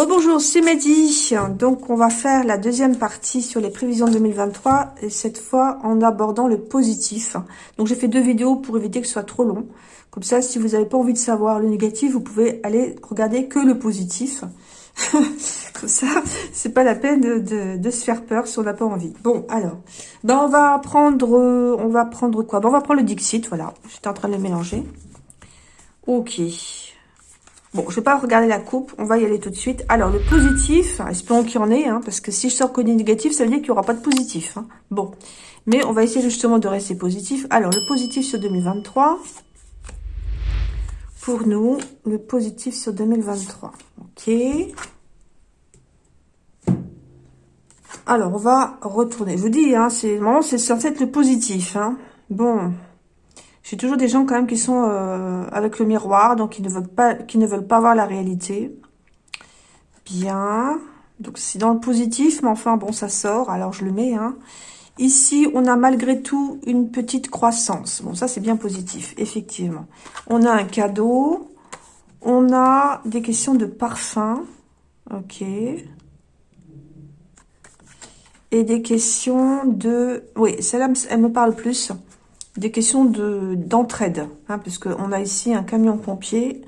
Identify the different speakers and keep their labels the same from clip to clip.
Speaker 1: Rebonjour, c'est Mehdi. Donc, on va faire la deuxième partie sur les prévisions 2023, et cette fois en abordant le positif. Donc, j'ai fait deux vidéos pour éviter que ce soit trop long. Comme ça, si vous n'avez pas envie de savoir le négatif, vous pouvez aller regarder que le positif. Comme ça, c'est pas la peine de, se faire peur si on n'a pas envie. Bon, alors, ben on va prendre, on va prendre quoi? Ben, On va prendre le Dixit, voilà. J'étais en train de le mélanger. Ok. Bon, je vais pas regarder la coupe, on va y aller tout de suite. Alors, le positif, espérons qu'il y en ait, hein, parce que si je sors que du négatif, ça veut dire qu'il n'y aura pas de positif. Hein. Bon, mais on va essayer justement de rester positif. Alors, le positif sur 2023, pour nous, le positif sur 2023. Ok. Alors, on va retourner. Je vous dis, hein, c'est c'est censé être le positif. Hein. Bon, j'ai toujours des gens quand même qui sont euh, avec le miroir, donc qui ne veulent pas, voir la réalité. Bien. Donc c'est dans le positif, mais enfin bon, ça sort. Alors je le mets. Hein. Ici, on a malgré tout une petite croissance. Bon, ça c'est bien positif, effectivement. On a un cadeau. On a des questions de parfum. Ok. Et des questions de... Oui, celle-là, elle me parle plus des questions d'entraide, hein, puisqu'on a ici un camion pompier.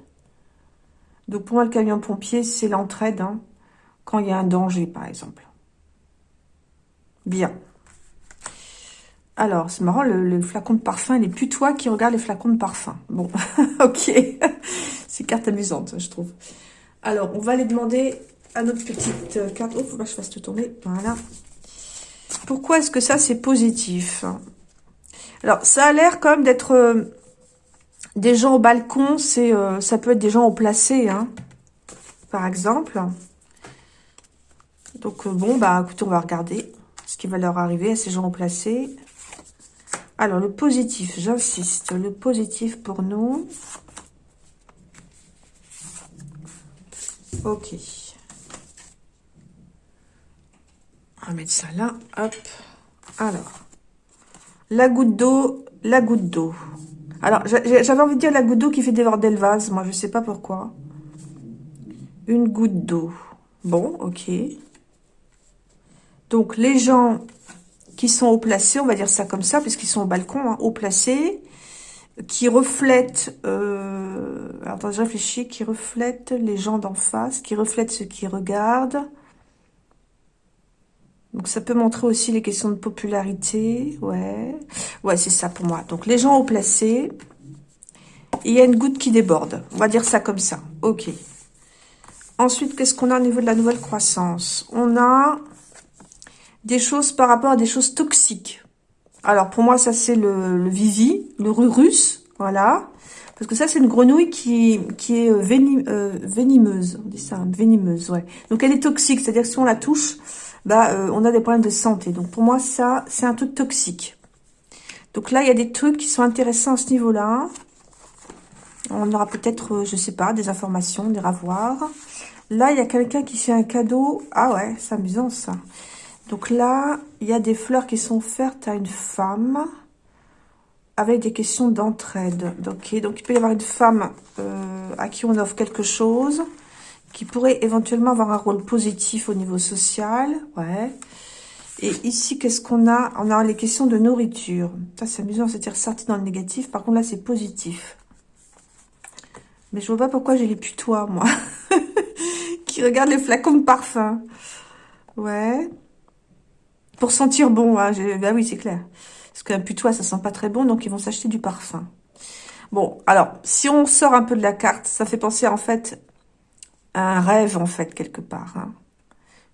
Speaker 1: Donc pour moi, le camion pompier, c'est l'entraide, hein, quand il y a un danger, par exemple. Bien. Alors, c'est marrant, le, flacon de parfum, il est plus toi qui regarde les flacons de parfum. Bon, ok. c'est carte amusante, je trouve. Alors, on va aller demander à notre petite carte. Oh, faut pas que je fasse te tourner. Voilà. Pourquoi est-ce que ça, c'est positif? Alors, ça a l'air comme d'être euh, des gens au balcon. C'est, euh, ça peut être des gens au placé, hein, par exemple. Donc, euh, bon, bah, écoutez, on va regarder ce qui va leur arriver à ces gens au placé. Alors, le positif, j'insiste, le positif pour nous. Ok. On va mettre ça là, hop. Alors, la goutte d'eau, la goutte d'eau. Alors, j'avais envie de dire la goutte d'eau qui fait déborder le vase. Moi, je sais pas pourquoi. Une goutte d'eau. Bon, ok. Donc, les gens qui sont haut placés, on va dire ça comme ça, puisqu'ils sont au balcon, hein, haut placés, qui reflètent, euh, attends, je réfléchis, qui reflètent les gens d'en face, qui reflètent ceux qui regardent, donc, ça peut montrer aussi les questions de popularité. Ouais, ouais c'est ça pour moi. Donc, les gens au placé. il y a une goutte qui déborde. On va dire ça comme ça. Ok. Ensuite, qu'est-ce qu'on a au niveau de la nouvelle croissance? On a des choses par rapport à des choses toxiques. Alors, pour moi, ça, c'est le, Vivi, le rurus. Voilà. Parce que ça, c'est une grenouille qui, qui est euh, euh, venimeuse. On dit ça, venimeuse, ouais. Donc, elle est toxique. C'est-à-dire que si on la touche, bah, euh, on a des problèmes de santé. Donc, pour moi, ça, c'est un truc toxique. Donc là, il y a des trucs qui sont intéressants à ce niveau-là. On aura peut-être, euh, je sais pas, des informations, des ravoirs. Là, il y a quelqu'un qui fait un cadeau. Ah ouais, c'est amusant, ça. Donc là, il y a des fleurs qui sont offertes à une femme avec des questions d'entraide. Donc il peut y avoir une femme euh, à qui on offre quelque chose qui pourrait éventuellement avoir un rôle positif au niveau social. Ouais. Et ici, qu'est-ce qu'on a? On a les questions de nourriture. Ça, c'est amusant, c'était ressorti dans le négatif. Par contre, là, c'est positif. Mais je vois pas pourquoi j'ai les putois, moi. qui regardent les flacons de parfum. Ouais. Pour sentir bon, hein, bah oui, c'est clair. Parce qu'un putois, ça sent pas très bon, donc ils vont s'acheter du parfum. Bon, alors, si on sort un peu de la carte, ça fait penser en fait un rêve, en fait, quelque part. Hein.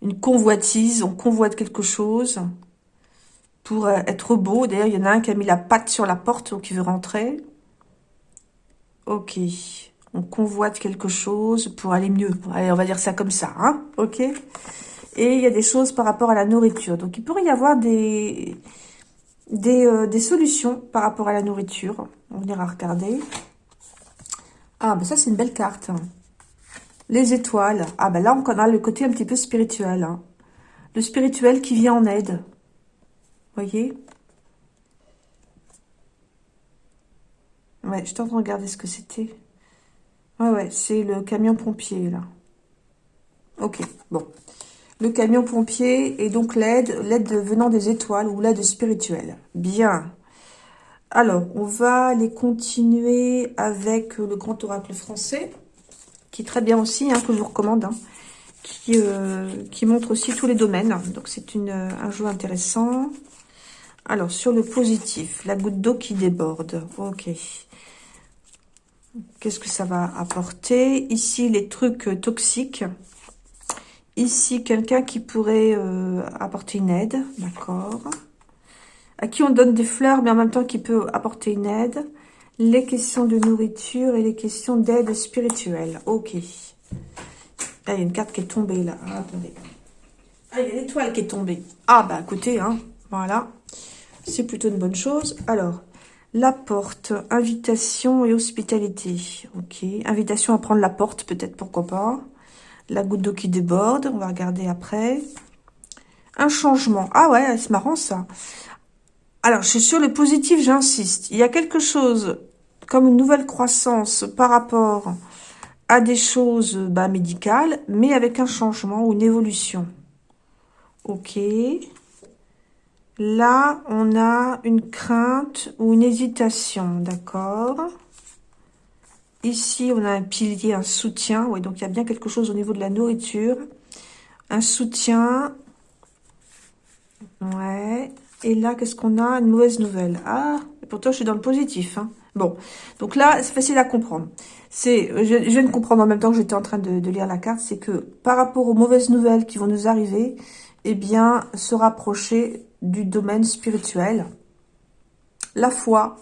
Speaker 1: Une convoitise, on convoite quelque chose pour euh, être beau. D'ailleurs, il y en a un qui a mis la patte sur la porte, donc il veut rentrer. Ok. On convoite quelque chose pour aller mieux. Allez, on va dire ça comme ça, hein Ok Et il y a des choses par rapport à la nourriture. Donc, il pourrait y avoir des, des, euh, des solutions par rapport à la nourriture. On ira regarder. Ah, ben ça, c'est une belle carte. Les étoiles. Ah ben là, on a le côté un petit peu spirituel. Hein. Le spirituel qui vient en aide. voyez? Ouais, je train de regarder ce que c'était. Ouais, ouais, c'est le camion pompier, là. Ok, bon. Le camion pompier et donc l'aide, l'aide venant des étoiles ou l'aide spirituelle. Bien. Alors, on va les continuer avec le grand oracle français, qui très bien aussi, hein, que je vous recommande, hein, qui, euh, qui montre aussi tous les domaines. Donc, c'est un jeu intéressant. Alors, sur le positif, la goutte d'eau qui déborde. Ok. Qu'est-ce que ça va apporter? Ici, les trucs toxiques. Ici, quelqu'un qui pourrait euh, apporter une aide. D'accord. À qui on donne des fleurs, mais en même temps qui peut apporter une aide. Les questions de nourriture et les questions d'aide spirituelle. Ok. Ah, il y a une carte qui est tombée là. Ah, attendez. Ah, il y a l'étoile qui est tombée. Ah, bah écoutez, hein, voilà. C'est plutôt une bonne chose. Alors, la porte, invitation et hospitalité. Ok, invitation à prendre la porte, peut-être, pourquoi pas. La goutte d'eau qui déborde, on va regarder après. Un changement. Ah ouais, c'est marrant ça. Alors, je suis sur le positif, j'insiste. Il y a quelque chose comme une nouvelle croissance par rapport à des choses bah, médicales, mais avec un changement ou une évolution. Ok. Là, on a une crainte ou une hésitation, d'accord Ici, on a un pilier, un soutien. Oui, donc il y a bien quelque chose au niveau de la nourriture. Un soutien. Ouais. Et là, qu'est-ce qu'on a? Une mauvaise nouvelle. Ah, pourtant, je suis dans le positif. Hein. Bon, donc là, c'est facile à comprendre. C'est, je, viens de comprendre en même temps que j'étais en train de, lire la carte, c'est que par rapport aux mauvaises nouvelles qui vont nous arriver, eh bien, se rapprocher du domaine spirituel. La foi,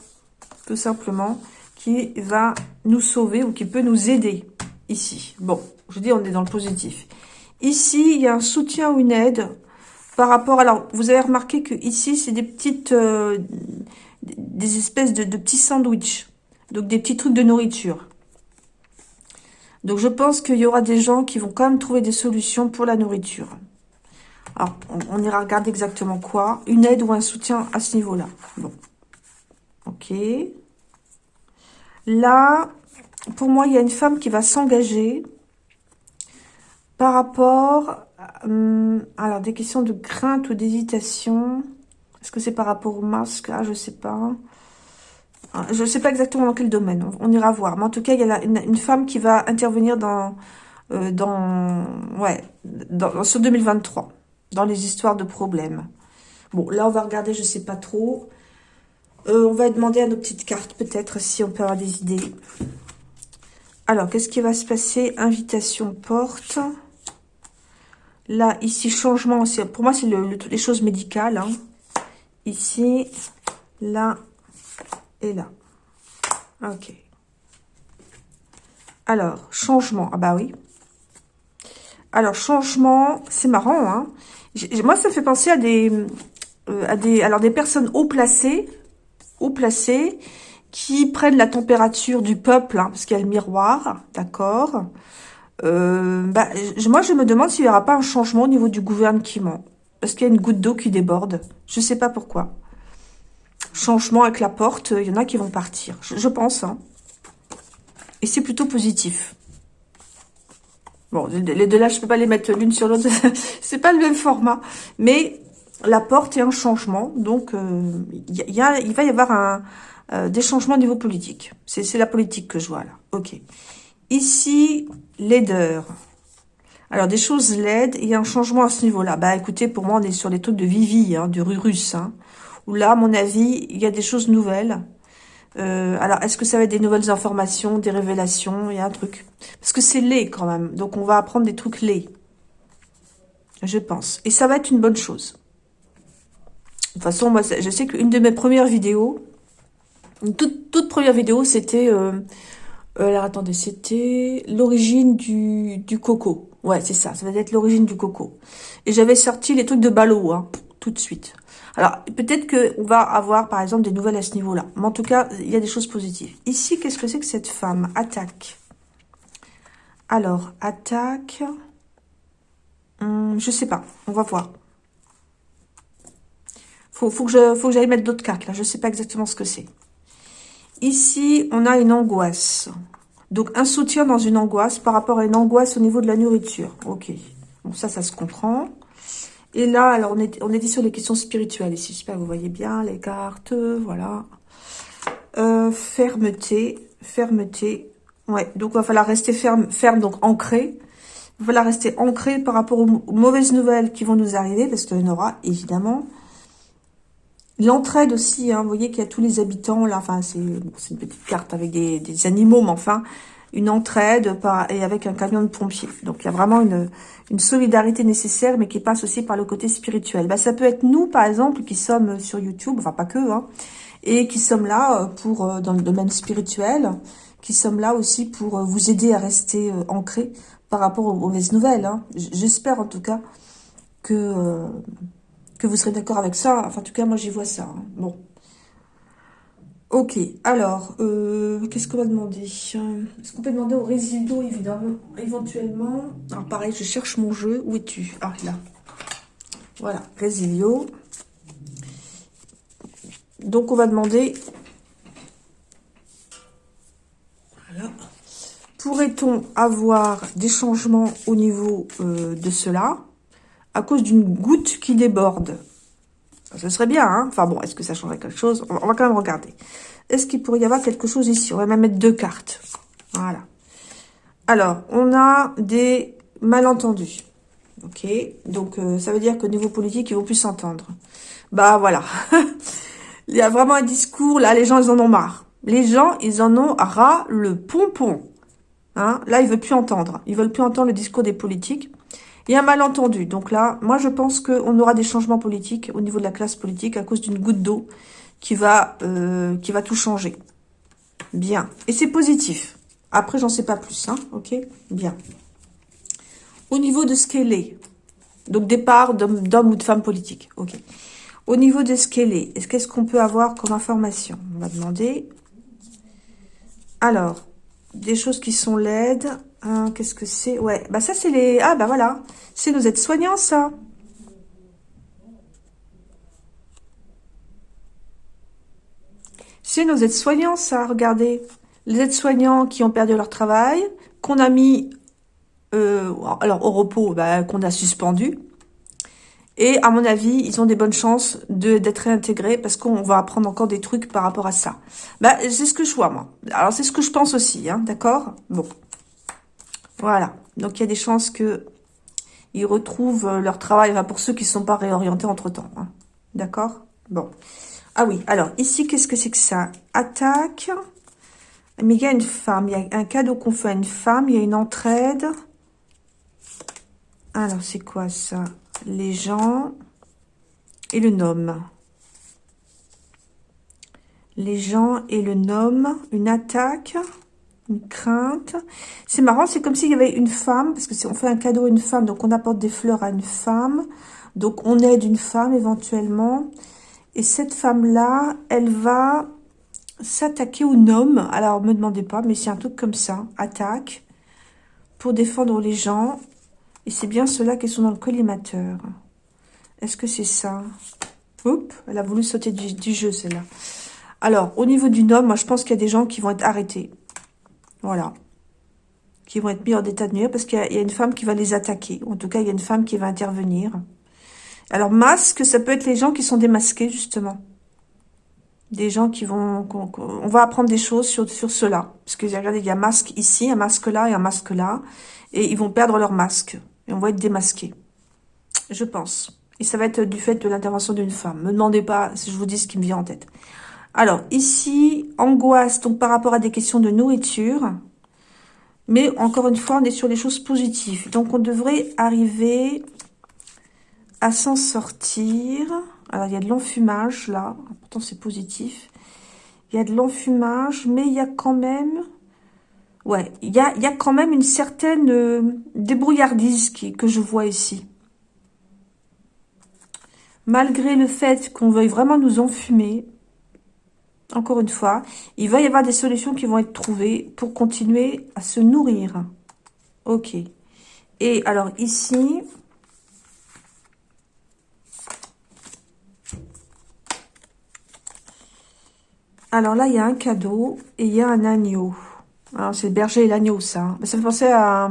Speaker 1: tout simplement, qui va nous sauver ou qui peut nous aider ici. Bon, je dis on est dans le positif. Ici, il y a un soutien ou une aide par rapport... Alors, vous avez remarqué que ici, c'est des petites... Euh, des espèces de, petits sandwichs. Donc, des petits trucs de nourriture. Donc, je pense qu'il y aura des gens qui vont quand même trouver des solutions pour la nourriture. Alors, on, ira regarder exactement quoi. Une aide ou un soutien à ce niveau-là. Bon. Ok. Là, pour moi, il y a une femme qui va s'engager par rapport... Hum, alors, des questions de crainte ou d'hésitation. Est-ce que c'est par rapport au masque? Ah, je sais pas. Ah, je ne sais pas exactement dans quel domaine. On, ira voir. Mais en tout cas, il y a une, femme qui va intervenir dans... Euh, ouais, dans, sur 2023 dans les histoires de problèmes. Bon, là, on va regarder, je sais pas trop. Euh, on va demander à nos petites cartes, peut-être, si on peut avoir des idées. Alors, qu'est-ce qui va se passer? Invitation porte. Là, ici, changement. Pour moi, c'est le, les choses médicales. Hein. Ici, là et là. Ok. Alors, changement. Ah bah oui. Alors, changement, c'est marrant, hein moi, ça fait penser à des, euh, à des, alors des personnes haut placées, haut placées, qui prennent la température du peuple, hein, parce qu'il y a le miroir, d'accord euh, bah, Moi, je me demande s'il n'y aura pas un changement au niveau du gouvernement, parce qu'il y a une goutte d'eau qui déborde. Je ne sais pas pourquoi. Changement avec la porte, il y en a qui vont partir, je, pense. Hein. Et c'est plutôt positif. Bon, les deux là, je peux pas les mettre l'une sur l'autre. c'est pas le même format. Mais la porte est un changement. Donc, euh, il va y avoir euh, des changements au niveau politique. C'est la politique que je vois là. Ok. Ici, laideur. Alors, des choses laides, il y a un changement à ce niveau-là. Bah, écoutez, pour moi, on est sur les trucs de Vivi, hein, du Rurus. Hein, où là, à mon avis, il y a des choses nouvelles. Euh, alors, est-ce que ça va être des nouvelles informations, des révélations? Il y a un truc. Parce que c'est laid quand même. Donc, on va apprendre des trucs laids. Je pense. Et ça va être une bonne chose. De toute façon, moi, je sais qu'une de mes premières vidéos, une toute, première vidéo, c'était... Euh, euh, alors, attendez, c'était l'origine du coco. Ouais, c'est ça. Ça va être l'origine du coco. Et j'avais sorti les trucs de ballot, hein, tout de suite. Alors, peut-être qu'on va avoir, par exemple, des nouvelles à ce niveau-là. Mais en tout cas, il y a des choses positives. Ici, qu'est-ce que c'est que cette femme? Attaque. Alors, attaque... Hum, je sais pas. On va voir. Faut, faut que j'aille mettre d'autres cartes, là. Je sais pas exactement ce que c'est. Ici, on a une angoisse. Donc, un soutien dans une angoisse par rapport à une angoisse au niveau de la nourriture. Ok. Bon, ça, ça se comprend. Et là, alors, on, est, on sur les questions spirituelles ici. J'espère que vous voyez bien les cartes. Voilà. Euh, fermeté. Fermeté. Ouais, donc il va falloir rester ferme, ferme donc ancré. Il va falloir rester ancré par rapport aux, mauvaises nouvelles qui vont nous arriver, parce qu'il y en aura, évidemment. L'entraide aussi, hein, vous voyez qu'il y a tous les habitants, là, enfin, c'est une petite carte avec des, des, animaux, mais enfin, une entraide par, et avec un camion de pompiers. Donc, il y a vraiment une, une solidarité nécessaire, mais qui passe aussi par le côté spirituel. Bah, ça peut être nous, par exemple, qui sommes sur YouTube, enfin, pas que, hein, et qui sommes là euh, pour euh, dans le domaine spirituel, qui sommes là aussi pour euh, vous aider à rester ancré par rapport aux mauvaises nouvelles. Hein. J'espère en tout cas que que vous serez d'accord avec ça. Enfin, en tout cas, moi, j'y vois ça. Hein. Bon. Ok, alors, euh, qu'est-ce qu'on va demander Est-ce qu'on peut demander au résido, évidemment, éventuellement? Alors, pareil, je cherche mon jeu. Où es-tu? Ah, là. Voilà, Résilio. Donc, on va demander... Voilà. Pourrait-on avoir des changements au niveau euh, de cela? À cause d'une goutte qui déborde. Ce serait bien, hein Enfin bon, est-ce que ça changerait quelque chose? On va, quand même regarder. Est-ce qu'il pourrait y avoir quelque chose ici? On va même mettre deux cartes. Voilà. Alors, on a des malentendus. Ok Donc, euh, ça veut dire qu'au niveau politique, ils vont plus s'entendre. Bah, voilà. Il y a vraiment un discours, là, les gens, ils en ont marre. Les gens, ils en ont ras le pompon. Hein? Là, ils veulent plus entendre. Ils veulent plus entendre le discours des politiques. Il y a un malentendu. Donc là, moi, je pense qu'on aura des changements politiques au niveau de la classe politique à cause d'une goutte d'eau qui va euh, qui va tout changer. Bien. Et c'est positif. Après, j'en sais pas plus. Hein. Ok? Bien. Au niveau de ce qu'elle est, donc départ d'homme ou de femme politique. Ok. Au niveau de ce qu'elle est, est-ce qu'est-ce qu'on peut avoir comme information? On va demander. Alors, des choses qui sont laides. Hein, qu'est-ce que c'est? Ouais, bah ça c'est les... Ah bah voilà, c'est nos aides-soignants ça. C'est nos aides-soignants ça, regardez. Les aides-soignants qui ont perdu leur travail, qu'on a mis euh, alors au repos, bah, qu'on a suspendu. Et à mon avis, ils ont des bonnes chances d'être réintégrés parce qu'on va apprendre encore des trucs par rapport à ça. Bah, c'est ce que je vois, moi. Alors, c'est ce que je pense aussi, hein, d'accord? Bon. Voilà. Donc, il y a des chances que ils retrouvent leur travail, pour ceux qui ne sont pas réorientés entre-temps. Hein. D'accord? Bon. Ah oui, alors, ici, qu'est-ce que c'est que ça? Attaque. Mais il y a une femme, il y a un cadeau qu'on fait à une femme, il y a une entraide. Alors, c'est quoi ça? Les gens et le nom. Les gens et le nom, une attaque, une crainte. C'est marrant, c'est comme s'il y avait une femme, parce que si on fait un cadeau à une femme, donc on apporte des fleurs à une femme, donc on aide une femme éventuellement. Et cette femme-là, elle va s'attaquer au nom. Alors, me demandez pas, mais c'est un truc comme ça, attaque, pour défendre les gens. Et c'est bien ceux-là qui sont dans le collimateur. Est-ce que c'est ça? Oups, elle a voulu sauter du, jeu, celle-là. Alors, au niveau du nom, moi, je pense qu'il y a des gens qui vont être arrêtés. Voilà. Qui vont être mis en état de nuire parce qu'il y, a une femme qui va les attaquer. En tout cas, il y a une femme qui va intervenir. Alors, masque, ça peut être les gens qui sont démasqués, justement. Des gens qui vont... on va apprendre des choses sur, sur cela. Parce que, regardez, il y a un masque ici, un masque là et un masque là. Et ils vont perdre leur masque. Et on va être démasqué. Je pense. Et ça va être du fait de l'intervention d'une femme. Me demandez pas si je vous dis ce qui me vient en tête. Alors, ici, angoisse, donc par rapport à des questions de nourriture. Mais encore une fois, on est sur des choses positives. Donc, on devrait arriver à s'en sortir. Alors, il y a de l'enfumage, là. Pourtant, c'est positif. Il y a de l'enfumage, mais il y a quand même Ouais, il y a, quand même une certaine euh, débrouillardise que je vois ici. Malgré le fait qu'on veuille vraiment nous enfumer, encore une fois, il va y avoir des solutions qui vont être trouvées pour continuer à se nourrir. Ok. Et alors ici... Alors là, il y a un cadeau et il y a un agneau. C'est le berger et l'agneau, ça. Hein. Ça me fait penser à,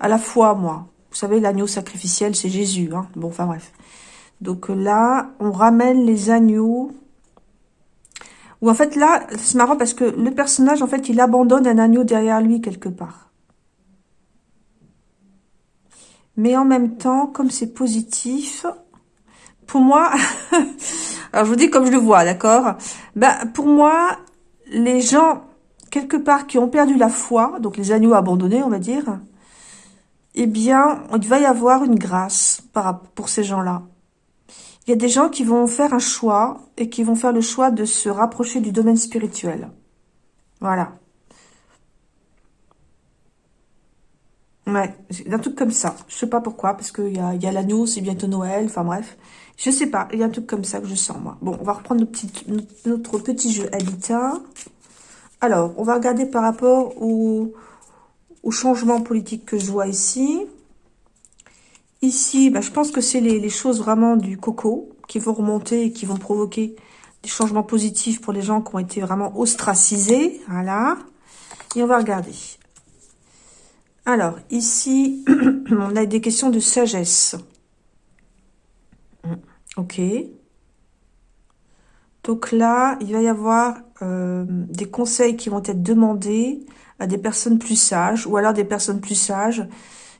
Speaker 1: à la foi, moi. Vous savez, l'agneau sacrificiel, c'est Jésus. Hein. Bon, enfin bref. Donc là, on ramène les agneaux. Ou en fait, là, c'est marrant parce que le personnage, en fait, il abandonne un agneau derrière lui quelque part. Mais en même temps, comme c'est positif, pour moi, alors je vous dis comme je le vois, d'accord? Ben, Pour moi, les gens, quelque part, qui ont perdu la foi, donc les agneaux abandonnés, on va dire, eh bien, il va y avoir une grâce pour ces gens-là. Il y a des gens qui vont faire un choix et qui vont faire le choix de se rapprocher du domaine spirituel. Voilà. Ouais, un truc comme ça. Je sais pas pourquoi, parce qu'il y a, y a l'agneau, c'est bientôt Noël, enfin bref. Je sais pas, il y a un truc comme ça que je sens, moi. Bon, on va reprendre notre, notre petit jeu Habitat. Alors, on va regarder par rapport au, au changement politique que je vois ici. Ici, bah, je pense que c'est les, choses vraiment du coco qui vont remonter et qui vont provoquer des changements positifs pour les gens qui ont été vraiment ostracisés. Voilà. Et on va regarder. Alors, ici, on a des questions de sagesse. Ok. Donc là, il va y avoir euh, des conseils qui vont être demandés à des personnes plus sages ou alors des personnes plus sages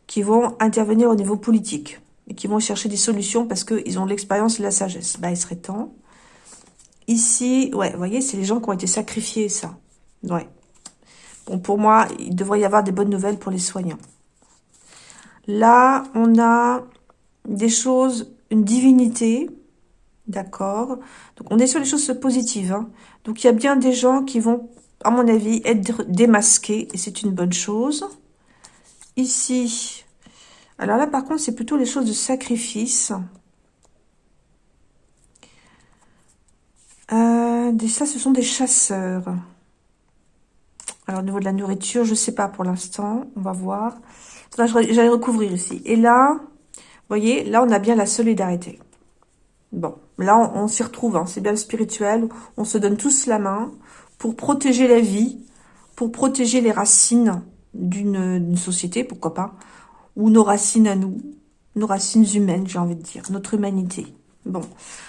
Speaker 1: qui vont intervenir au niveau politique et qui vont chercher des solutions parce qu'ils ont l'expérience et la sagesse. Bah, il serait temps. Ici, ouais, vous voyez, c'est les gens qui ont été sacrifiés, ça. Ouais. Bon, pour moi, il devrait y avoir des bonnes nouvelles pour les soignants. Là, on a des choses, une divinité, d'accord Donc, on est sur les choses positives. Hein. Donc, il y a bien des gens qui vont, à mon avis, être démasqués, et c'est une bonne chose. Ici, alors là, par contre, c'est plutôt les choses de sacrifice. Euh, ça, ce sont des chasseurs. Alors, au niveau de la nourriture, je ne sais pas pour l'instant. On va voir. J'allais recouvrir ici. Et là, vous voyez, là, on a bien la solidarité. Bon, là, on, s'y retrouve. Hein. C'est bien le spirituel. On se donne tous la main pour protéger la vie, pour protéger les racines d'une société, pourquoi pas, ou nos racines à nous, nos racines humaines, j'ai envie de dire, notre humanité. Bon,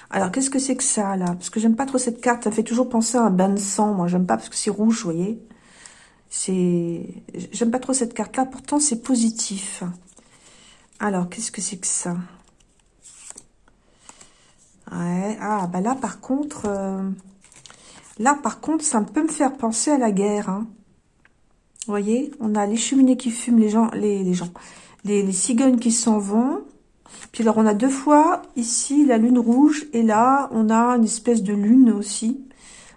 Speaker 1: alors qu'est-ce que c'est que ça, là? Parce que j'aime pas trop cette carte, ça fait toujours penser à un bain de sang, moi j'aime pas parce que c'est rouge, vous voyez C'est... J'aime pas trop cette carte-là, pourtant c'est positif. Alors, qu'est-ce que c'est que ça? Ouais, ah, bah là par contre... Euh, là par contre, ça peut me faire penser à la guerre, hein. Vous voyez, on a les cheminées qui fument, les gens, les, gens, les, cigognes qui s'en vont. Puis alors, on a deux fois ici la lune rouge et là, on a une espèce de lune aussi,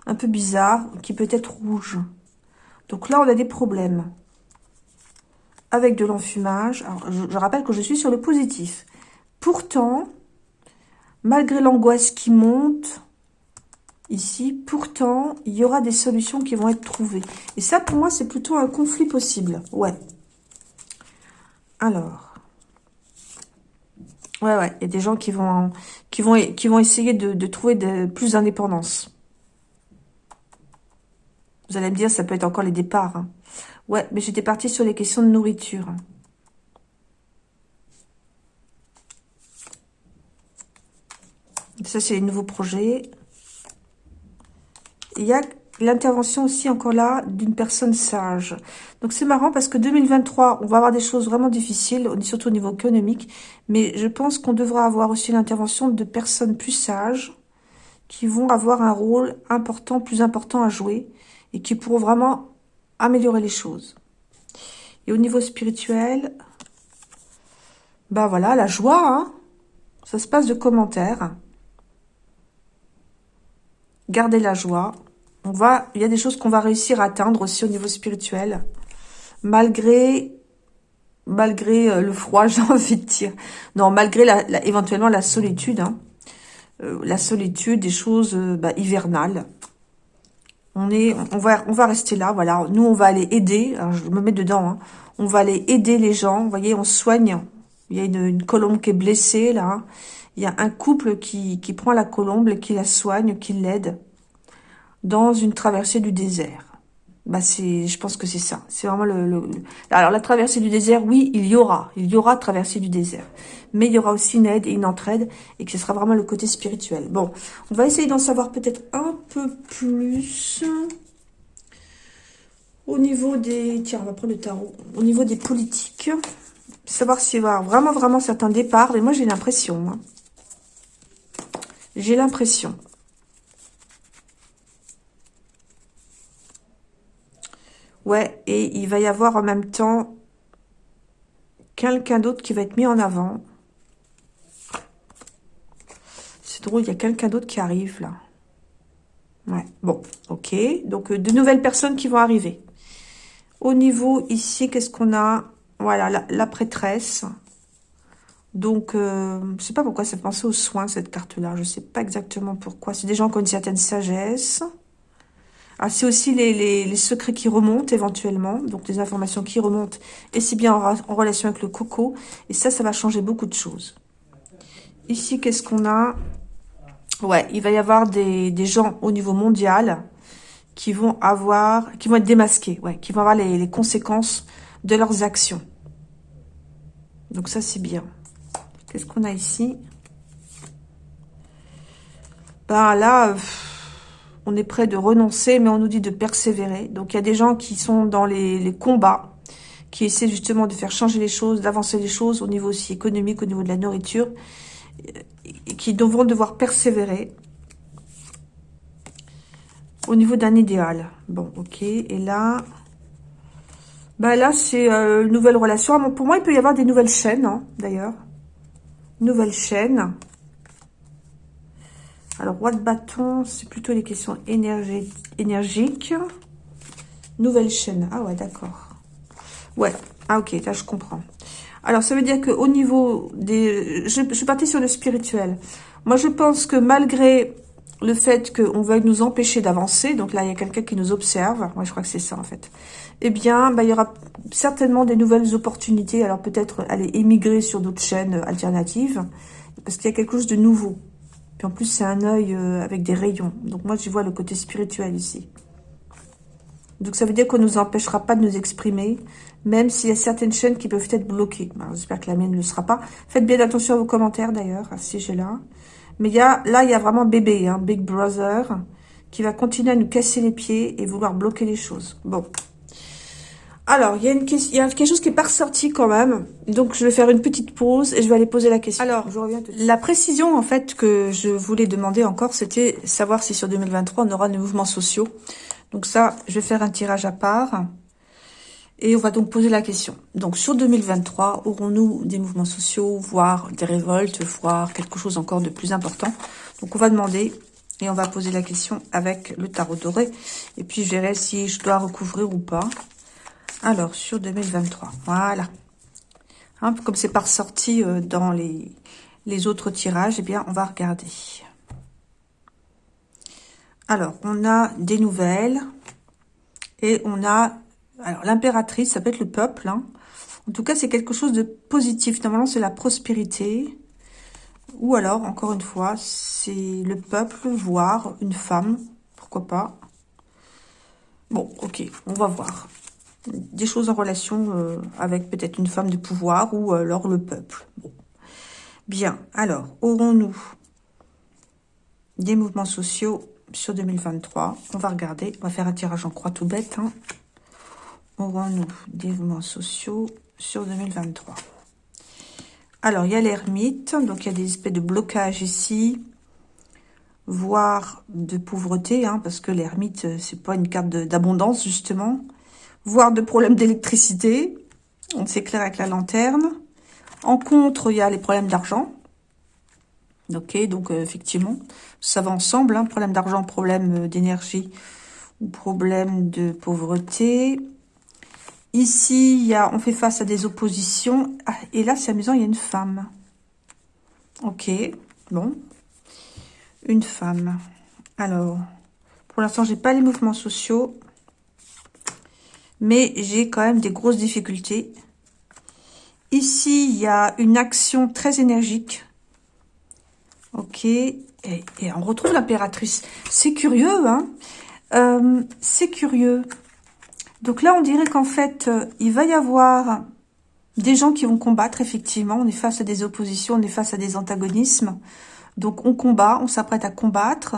Speaker 1: un peu bizarre, qui peut être rouge. Donc là, on a des problèmes avec de l'enfumage. Alors, je, je rappelle que je suis sur le positif. Pourtant, malgré l'angoisse qui monte, ici. Pourtant, il y aura des solutions qui vont être trouvées. Et ça, pour moi, c'est plutôt un conflit possible. Ouais. Alors. Ouais, ouais. Il y a des gens qui vont, qui qui vont essayer de, trouver plus d'indépendance. Vous allez me dire, ça peut être encore les départs. Hein. Ouais, mais j'étais partie sur les questions de nourriture. Ça, c'est les nouveaux projets il y a l'intervention aussi encore là d'une personne sage. Donc c'est marrant parce que 2023, on va avoir des choses vraiment difficiles, surtout au niveau économique, mais je pense qu'on devra avoir aussi l'intervention de personnes plus sages qui vont avoir un rôle important, plus important à jouer et qui pourront vraiment améliorer les choses. Et au niveau spirituel, bah voilà, la joie, hein ça se passe de commentaires. Gardez la joie, on va, il y a des choses qu'on va réussir à atteindre aussi au niveau spirituel, malgré, malgré euh, le froid, j'ai envie de dire. Non, malgré la, éventuellement la solitude, hein. euh, la solitude, des choses euh, bah, hivernales. On est, on va, on va rester là, voilà. Nous, on va aller aider. je me mets dedans. Hein. On va aller aider les gens. Vous voyez, on soigne. Il y a une, colombe qui est blessée là. Il y a un couple qui, qui prend la colombe qui la soigne, qui l'aide dans une traversée du désert. Bah c'est, je pense que c'est ça. C'est vraiment le, Alors la traversée du désert, oui, il y aura, il y aura traversée du désert, mais il y aura aussi une aide et une entraide, et que ce sera vraiment le côté spirituel. Bon, on va essayer d'en savoir peut-être un peu plus au niveau des. Tiens, on va prendre le tarot. Au niveau des politiques, savoir s'il y avoir vraiment vraiment certains départs. Et moi j'ai l'impression. Hein. J'ai l'impression. Ouais, et il va y avoir en même temps quelqu'un d'autre qui va être mis en avant. C'est drôle, il y a quelqu'un d'autre qui arrive là. Ouais, bon, ok. Donc, euh, de nouvelles personnes qui vont arriver. Au niveau ici, qu'est-ce qu'on a? Voilà, la, prêtresse. Donc, euh, je sais pas pourquoi ça pensait aux soins, cette carte-là. Je sais pas exactement pourquoi. C'est des gens qui ont une certaine sagesse. Ah, c'est aussi les, secrets qui remontent éventuellement, donc des informations qui remontent, et c'est bien en, relation avec le coco. Et ça, ça va changer beaucoup de choses. Ici, qu'est-ce qu'on a? Ouais, il va y avoir des, gens au niveau mondial qui vont avoir, qui vont être démasqués, ouais, qui vont avoir les, les conséquences de leurs actions. Donc ça, c'est bien. Qu'est-ce qu'on a ici? Ben là on est prêt de renoncer, mais on nous dit de persévérer. Donc, il y a des gens qui sont dans les, combats, qui essaient justement de faire changer les choses, d'avancer les choses au niveau aussi économique, au niveau de la nourriture, qui devront devoir persévérer au niveau d'un idéal. Bon, ok. Et là, bah là, c'est euh, une nouvelle relation. Pour moi, il peut y avoir des nouvelles chaînes, hein, d'ailleurs. Nouvelles chaînes. Alors, roi de bâton, c'est plutôt les questions énergiques. Nouvelle chaîne. Ah ouais, d'accord. Ouais. Ah ok, là je comprends. Alors, ça veut dire qu'au niveau des... Je, suis partie sur le spirituel. Moi, je pense que malgré le fait qu'on veuille nous empêcher d'avancer, donc là, il y a quelqu'un qui nous observe, moi je crois que c'est ça en fait, eh bien, bah, il y aura certainement des nouvelles opportunités, alors peut-être aller émigrer sur d'autres chaînes alternatives, parce qu'il y a quelque chose de nouveau. Puis en plus, c'est un œil euh, avec des rayons. Donc moi, je vois le côté spirituel ici. Donc ça veut dire qu'on ne nous empêchera pas de nous exprimer, même s'il y a certaines chaînes qui peuvent être bloquées. J'espère que la mienne ne le sera pas. Faites bien attention à vos commentaires d'ailleurs, à ce sujet-là. Mais y a, là, il y a vraiment bébé, hein, Big Brother, qui va continuer à nous casser les pieds et vouloir bloquer les choses. Bon, alors, il y, a une il y a quelque chose qui est pas ressorti quand même. Donc, je vais faire une petite pause et je vais aller poser la question. Alors, je reviens La précision, en fait, que je voulais demander encore, c'était savoir si sur 2023, on aura des mouvements sociaux. Donc ça, je vais faire un tirage à part. Et on va donc poser la question. Donc, sur 2023, aurons-nous des mouvements sociaux, voire des révoltes, voire quelque chose encore de plus important? Donc, on va demander et on va poser la question avec le tarot doré. Et puis, je verrai si je dois recouvrir ou pas. Alors, sur 2023, voilà. Hein, comme c'est pas ressorti euh, dans les, autres tirages, eh bien, on va regarder. Alors, on a des nouvelles. Et on a... Alors, l'impératrice, ça peut être le peuple. Hein. En tout cas, c'est quelque chose de positif. Normalement, c'est la prospérité. Ou alors, encore une fois, c'est le peuple, voire une femme. Pourquoi pas Bon, ok, on va voir des choses en relation euh, avec peut-être une femme de pouvoir ou alors le peuple. Bien, alors, aurons-nous des mouvements sociaux sur 2023 On va regarder, on va faire un tirage en croix tout bête. Hein. Aurons-nous des mouvements sociaux sur 2023 Alors, il y a l'ermite, donc il y a des espèces de blocages ici, voire de pauvreté, hein, parce que l'ermite, euh, c'est pas une carte d'abondance, justement voire de problèmes d'électricité. On s'éclaire avec la lanterne. En contre, il y a les problèmes d'argent. Ok, donc euh, effectivement, ça va ensemble. Hein, problème d'argent, problème euh, d'énergie ou problème de pauvreté. Ici, on fait face à des oppositions. Ah, et là, c'est amusant, il y a une femme. Ok, bon. Une femme. Alors, pour l'instant, j'ai pas les mouvements sociaux mais j'ai quand même des grosses difficultés. Ici, il y a une action très énergique. Ok, et, on retrouve l'impératrice. C'est curieux, hein euh, C'est curieux. Donc là, on dirait qu'en fait, euh, il va y avoir des gens qui vont combattre, effectivement. On est face à des oppositions, on est face à des antagonismes. Donc on combat, on s'apprête à combattre.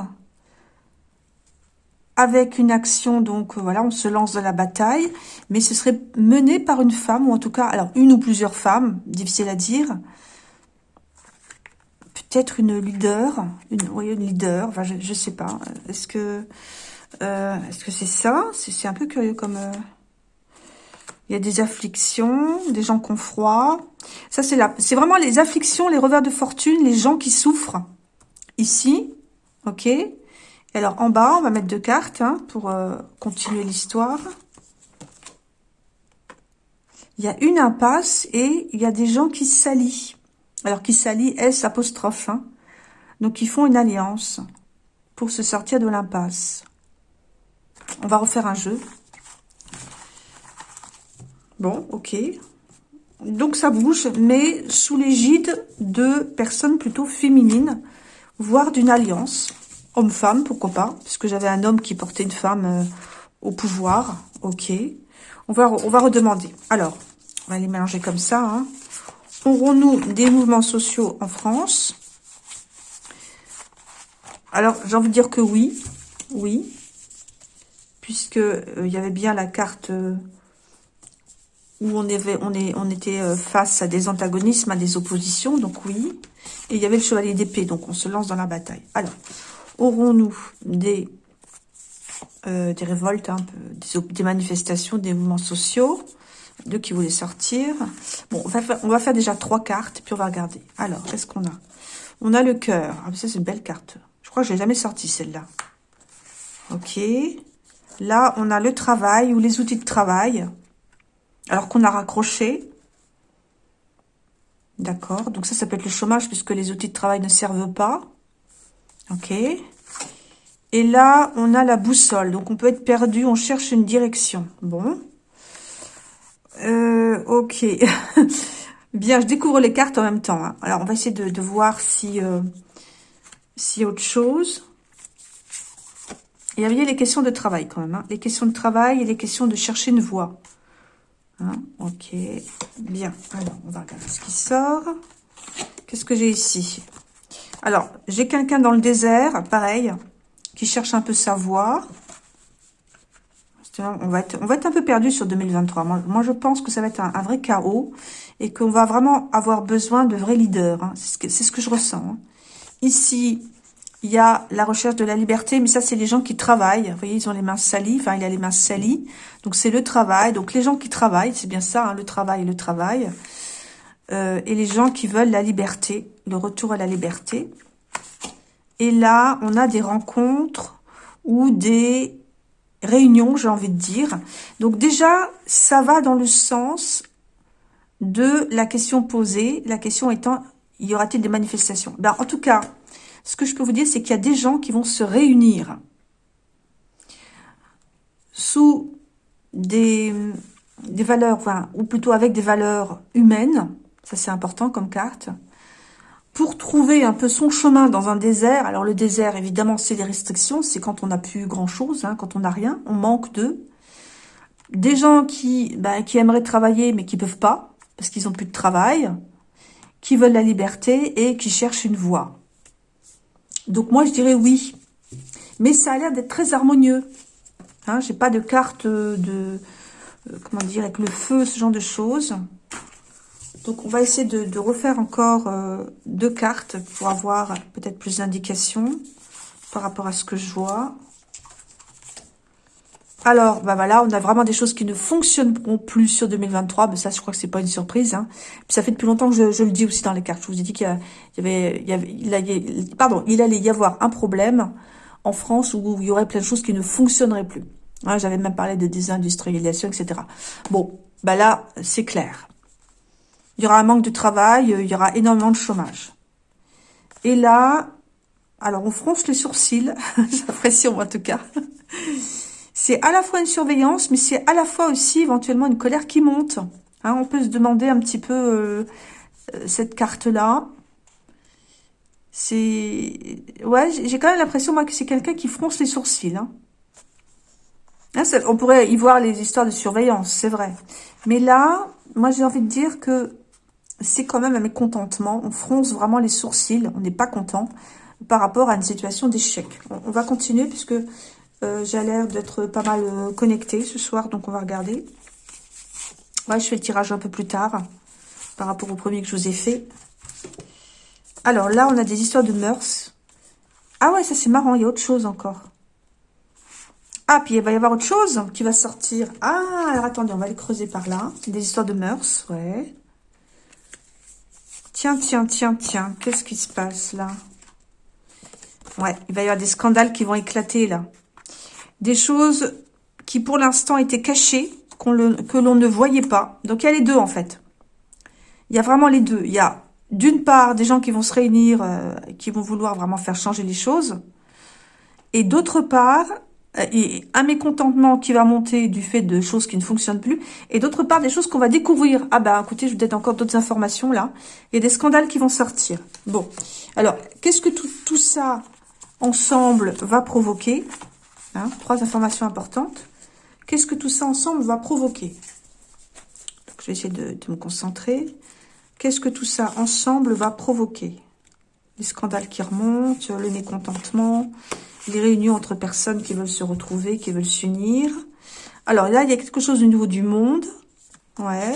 Speaker 1: Avec une action, donc euh, voilà, on se lance dans la bataille. Mais ce serait mené par une femme, ou en tout cas, alors une ou plusieurs femmes, difficile à dire. Peut-être une leader, une, oui, une leader, enfin je, ne sais pas. Est-ce que euh, que c'est ça? C'est un peu curieux comme... Euh, il y a des afflictions, des gens qui ont froid. Ça, c'est là. C'est vraiment les afflictions, les revers de fortune, les gens qui souffrent. Ici, ok? Alors, en bas, on va mettre deux cartes hein, pour euh, continuer l'histoire. Il y a une impasse et il y a des gens qui s'allient. Alors, qui s'allient, S apostrophe. Hein? Donc, ils font une alliance pour se sortir de l'impasse. On va refaire un jeu. Bon, ok. Donc ça bouge, mais sous l'égide de personnes plutôt féminines, voire d'une alliance. Homme-femme, pourquoi pas, puisque j'avais un homme qui portait une femme euh, au pouvoir. Ok. On va, on va redemander. Alors, on va les mélanger comme ça. Hein. Aurons-nous des mouvements sociaux en France? Alors, j'ai envie de dire que oui. Oui puisque euh, y avait bien la carte euh, où on, on, était face à des antagonismes, à des oppositions, donc oui. Et il y avait le chevalier d'épée, donc on se lance dans la bataille. Alors, aurons-nous des, des révoltes, hein, des, des, manifestations, des mouvements sociaux? Deux qui voulaient sortir? Bon, on va, faire, déjà trois cartes, puis on va regarder. Alors, qu'est-ce qu'on a? On a le cœur. Ah, ça, c'est une belle carte. Je crois que je l'ai jamais sorti celle-là. Ok. Là, on a le travail ou les outils de travail. Alors qu'on a raccroché. D'accord. Donc ça, ça peut être le chômage puisque les outils de travail ne servent pas. Ok. Et là, on a la boussole. Donc on peut être perdu, on cherche une direction. Bon. Euh, ok. Bien, je découvre les cartes en même temps. Hein. Alors, on va essayer de, voir si, euh, si autre chose. Il y avait les questions de travail quand même. Hein. Les questions de travail et les questions de chercher une voie. Hein, ok, bien. Alors, on va regarder ce qui sort. Qu'est-ce que j'ai ici? Alors, j'ai quelqu'un dans le désert, pareil, qui cherche un peu sa voie. On va, être, on va être un peu perdu sur 2023. Moi, je pense que ça va être un, vrai chaos et qu'on va vraiment avoir besoin de vrais leaders. Hein. C'est ce, que je ressens. Ici, il y a la recherche de la liberté, mais ça, c'est les gens qui travaillent. Vous voyez, ils ont les mains salies. Enfin, il a les mains salies. Donc, c'est le travail. Donc, les gens qui travaillent, c'est bien ça, hein, le travail, le travail. Euh, et les gens qui veulent la liberté, le retour à la liberté. Et là, on a des rencontres ou des réunions, j'ai envie de dire. Donc, déjà, ça va dans le sens de la question posée. La question étant, y aura-t-il des manifestations? Ben, En tout cas ce que je peux vous dire, c'est qu'il y a des gens qui vont se réunir sous des, valeurs, ou plutôt avec des valeurs humaines, ça c'est important comme carte, pour trouver un peu son chemin dans un désert. Alors le désert, évidemment, c'est les restrictions, c'est quand on n'a plus grand-chose, hein, quand on n'a rien, on manque d'eux. Des gens qui, ben, qui aimeraient travailler mais qui peuvent pas, parce qu'ils ont plus de travail, qui veulent la liberté et qui cherchent une voie. Donc moi, je dirais oui. Mais ça a l'air d'être très harmonieux. Hein, J'ai pas de carte de... Euh, comment dire Avec le feu, ce genre de choses. Donc on va essayer de, refaire encore euh, deux cartes pour avoir peut-être plus d'indications par rapport à ce que je vois. Alors, bah voilà, on a vraiment des choses qui ne fonctionneront plus sur 2023. Mais ça, je crois que c'est pas une surprise. Hein. Puis ça fait depuis longtemps que je, le dis aussi dans les cartes. Je vous ai dit qu'il y, avait, il y pardon, il allait y avoir un problème en France où il y aurait plein de choses qui ne fonctionneraient plus. Hein, J'avais même parlé de désindustrialisation, etc. Bon, bah là, c'est clair. Il y aura un manque de travail, il y aura énormément de chômage. Et là, alors on fronce les sourcils, j'ai en tout cas. C'est à la fois une surveillance, mais c'est à la fois aussi éventuellement une colère qui monte. Hein, on peut se demander un petit peu euh, euh, cette carte-là. C'est... Ouais, j'ai quand même l'impression, moi, que c'est quelqu'un qui fronce les sourcils. Hein. Hein, on pourrait y voir les histoires de surveillance, c'est vrai. Mais là, moi j'ai envie de dire que c'est quand même un mécontentement. On fronce vraiment les sourcils, on n'est pas content par rapport à une situation d'échec. On, va continuer puisque euh, j'ai l'air d'être pas mal euh, connecté ce soir, donc on va regarder. Ouais, je fais le tirage un peu plus tard par rapport au premier que je vous ai fait. Alors là, on a des histoires de mœurs. Ah ouais, ça c'est marrant, il y a autre chose encore. Ah, puis il va y avoir autre chose qui va sortir. Ah, alors attendez, on va les creuser par là. Des histoires de mœurs, ouais. Tiens, tiens, tiens, tiens. Qu'est-ce qui se passe là? Ouais, il va y avoir des scandales qui vont éclater là. Des choses qui pour l'instant étaient cachées, que l'on ne voyait pas. Donc il y a les deux en fait. Il y a vraiment les deux. Il y a d'une part des gens qui vont se réunir, euh, qui vont vouloir vraiment faire changer les choses. Et d'autre part, et un mécontentement qui va monter du fait de choses qui ne fonctionnent plus, et d'autre part des choses qu'on va découvrir. Ah bah écoutez, je vous donne encore d'autres informations là. Il y a des scandales qui vont sortir. Bon, alors qu'est-ce que tout, tout, ça ensemble va provoquer hein, Trois informations importantes. Qu'est-ce que tout ça ensemble va provoquer? Je vais essayer de, de me concentrer. Qu'est-ce que tout ça ensemble va provoquer? Les scandales qui remontent, le mécontentement, les réunions entre personnes qui veulent se retrouver, qui veulent s'unir. Alors là, il y a quelque chose au niveau du monde. Ouais.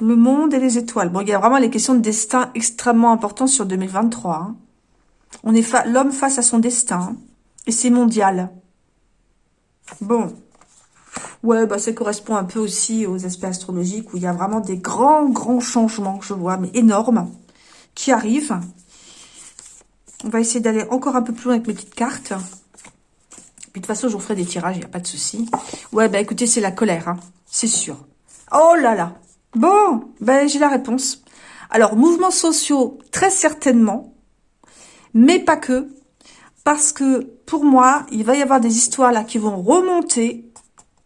Speaker 1: Le monde et les étoiles. Bon, il y a vraiment les questions de destin extrêmement importantes sur 2023. Hein. On est l'homme face à son destin. Hein. Et c'est mondial. Bon. Ouais, bah ça correspond un peu aussi aux aspects astrologiques où il y a vraiment des grands, grands changements, je vois, mais énormes, qui arrivent. On va essayer d'aller encore un peu plus loin avec mes petites cartes. Puis de toute façon, je vous ferai des tirages, il n'y a pas de souci. Ouais, bah écoutez, c'est la colère, hein, c'est sûr. Oh là là Bon, ben j'ai la réponse. Alors, mouvements sociaux, très certainement, mais pas que. Parce que, pour moi, il va y avoir des histoires là qui vont remonter.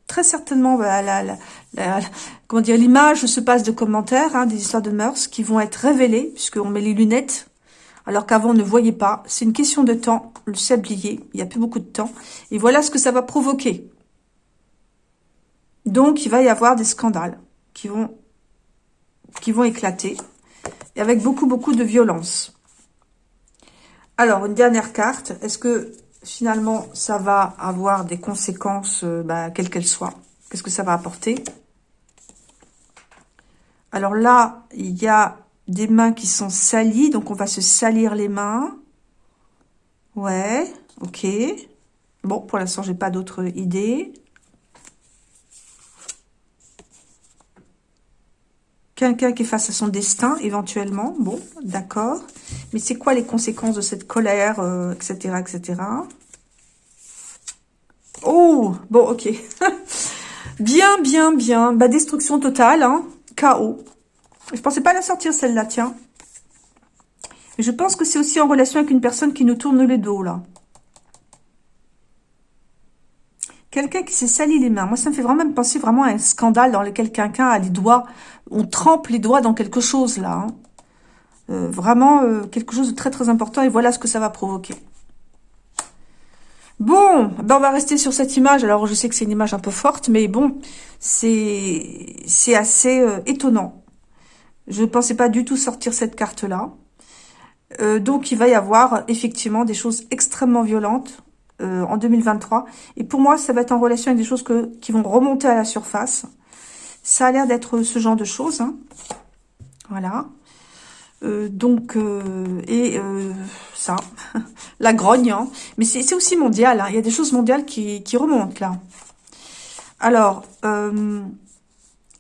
Speaker 1: Très certainement, bah, la, comment dire, l'image se passe de commentaires, hein, des histoires de mœurs qui vont être révélées, puisqu'on met les lunettes alors qu'avant on ne voyait pas. C'est une question de temps, le sablier, il n'y a plus beaucoup de temps. Et voilà ce que ça va provoquer. Donc, il va y avoir des scandales qui vont, qui vont éclater, et avec beaucoup, beaucoup de violence. Alors, une dernière carte. Est-ce que, finalement, ça va avoir des conséquences, euh, bah, quelles qu'elles soient? Qu'est-ce que ça va apporter? Alors là, il y a des mains qui sont salies, donc on va se salir les mains. Ouais, ok. Bon, pour l'instant, j'ai pas d'autres idées. Quelqu'un qui est face à son destin, éventuellement. Bon, d'accord. Mais c'est quoi les conséquences de cette colère, etc., euh, etc. Oh, bon, ok. bien, bien, bien. Bah, destruction totale, hein. Chaos. Je pensais pas la sortir, celle-là, tiens. je pense que c'est aussi en relation avec une personne qui nous tourne le dos, là. Quelqu'un qui s'est sali les mains. Moi, ça me fait vraiment penser vraiment à un scandale dans lequel quelqu'un a les doigts... On trempe les doigts dans quelque chose, là. Hein. Euh, vraiment euh, quelque chose de très, très important. Et voilà ce que ça va provoquer. Bon, ben on va rester sur cette image. Alors, je sais que c'est une image un peu forte, mais bon, c'est assez euh, étonnant. Je ne pensais pas du tout sortir cette carte-là. Euh, donc, il va y avoir effectivement des choses extrêmement violentes euh, en 2023. Et pour moi, ça va être en relation avec des choses que, qui vont remonter à la surface. Ça a l'air d'être ce genre de choses. Hein. Voilà. Euh, donc, et ça, la grogne. Hein. Mais c'est aussi mondial. Hein. Il y a des choses mondiales qui, qui remontent là. Alors,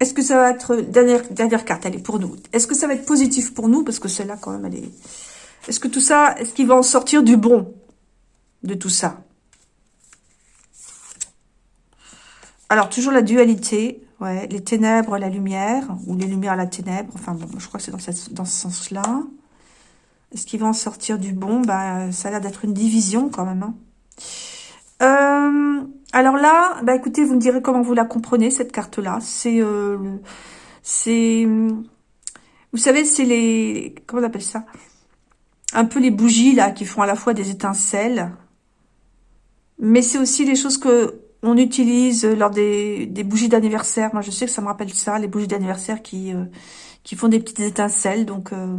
Speaker 1: est-ce que ça va être... Dernière, dernière carte, elle est pour nous. Est-ce que ça va être positif pour nous? Parce que celle-là, quand même, elle est... Est-ce que tout ça... Est-ce qu'il va en sortir du bon de tout ça? Alors, toujours la dualité. Ouais, les ténèbres, la lumière. Ou les lumières, la ténèbre. Enfin, bon, je crois que c'est dans, dans ce sens-là. Est-ce qu'il va en sortir du bon? Bah, Ça a l'air d'être une division, quand même. Hein. Euh, alors là, bah écoutez, vous me direz comment vous la comprenez, cette carte-là. C'est... Euh. Vous savez, c'est les... Comment on appelle ça? Un peu les bougies, là, qui font à la fois des étincelles. Mais c'est aussi les choses que on utilise lors des, bougies d'anniversaire. Moi, je sais que ça me rappelle ça, les bougies d'anniversaire qui, euh, qui font des petites étincelles. Donc, euh,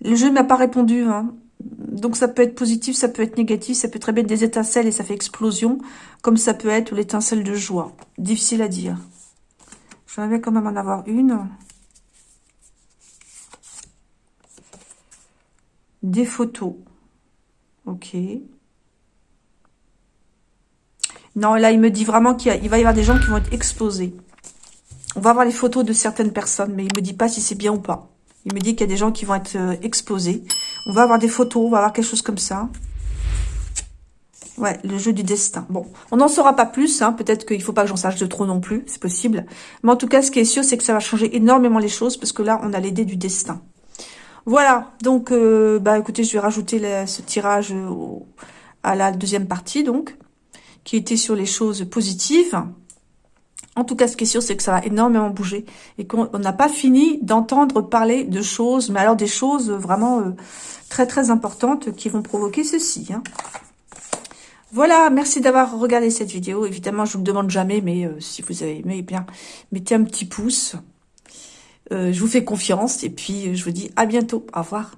Speaker 1: le jeu ne m'a pas répondu. Hein. Donc, ça peut être positif, ça peut être négatif. Ça peut très bien être des étincelles et ça fait explosion. Comme ça peut être l'étincelle de joie. Difficile à dire. J'aimerais quand même en avoir une. Des photos. Ok. Non, là, il me dit vraiment qu'il va y avoir des gens qui vont être exposés. On va voir les photos de certaines personnes, mais il me dit pas si c'est bien ou pas. Il me dit qu'il y a des gens qui vont être euh, exposés. On va avoir des photos, on va avoir quelque chose comme ça. Ouais, le jeu du destin. Bon, on n'en saura pas plus. Hein. Peut-être qu'il ne faut pas que j'en sache de trop non plus. C'est possible. Mais en tout cas, ce qui est sûr, c'est que ça va changer énormément les choses. Parce que là, on a l'idée du destin. Voilà. Donc, euh, bah écoutez, je vais rajouter ce tirage à la deuxième partie, donc qui était sur les choses positives. En tout cas, ce qui est sûr, c'est que ça va énormément bouger et qu'on n'a pas fini d'entendre parler de choses, mais alors des choses vraiment euh, très très importantes qui vont provoquer ceci. Hein. Voilà, merci d'avoir regardé cette vidéo. Évidemment, je vous le demande jamais, mais euh, si vous avez aimé, eh bien, mettez un petit pouce. Euh, je vous fais confiance et puis je vous dis à bientôt. Au revoir.